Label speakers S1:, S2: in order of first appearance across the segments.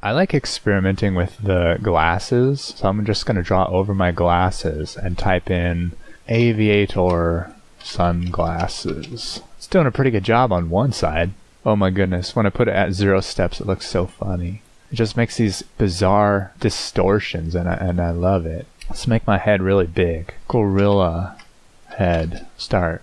S1: I like experimenting with the glasses, so I'm just going to draw over my glasses and type in aviator sunglasses. It's doing a pretty good job on one side. Oh my goodness, when I put it at zero steps, it looks so funny. It just makes these bizarre distortions and I, and I love it. Let's make my head really big. Gorilla head. Start.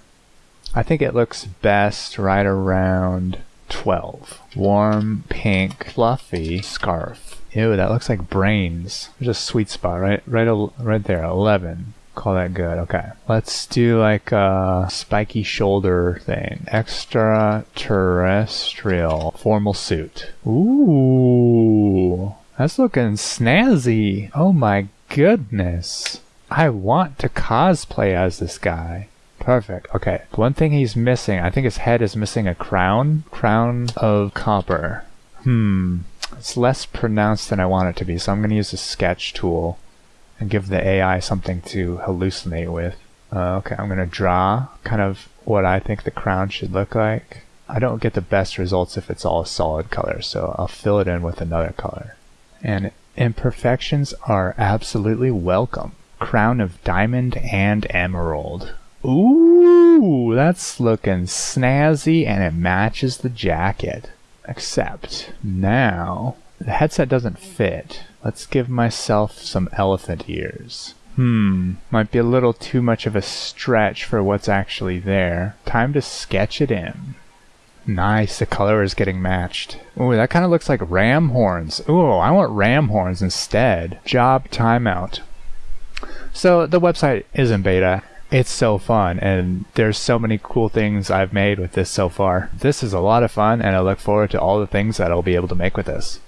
S1: I think it looks best right around 12. Warm, pink, fluffy scarf. Ew, that looks like brains. There's a sweet spot right, right, right there. 11. Call that good. Okay. Let's do like a spiky shoulder thing. Extraterrestrial formal suit. Ooh. That's looking snazzy. Oh my goodness. I want to cosplay as this guy. Perfect. Okay. One thing he's missing, I think his head is missing a crown. Crown of copper. Hmm. It's less pronounced than I want it to be, so I'm going to use the sketch tool and give the AI something to hallucinate with. Uh, okay, I'm going to draw kind of what I think the crown should look like. I don't get the best results if it's all solid color, so I'll fill it in with another color. And imperfections are absolutely welcome. Crown of diamond and emerald. Ooh, that's looking snazzy and it matches the jacket. Except now, the headset doesn't fit. Let's give myself some elephant ears. Hmm, might be a little too much of a stretch for what's actually there. Time to sketch it in. Nice, the color is getting matched. Ooh, that kind of looks like ram horns. Ooh, I want ram horns instead. Job timeout. So the website is in beta. It's so fun, and there's so many cool things I've made with this so far. This is a lot of fun, and I look forward to all the things that I'll be able to make with this.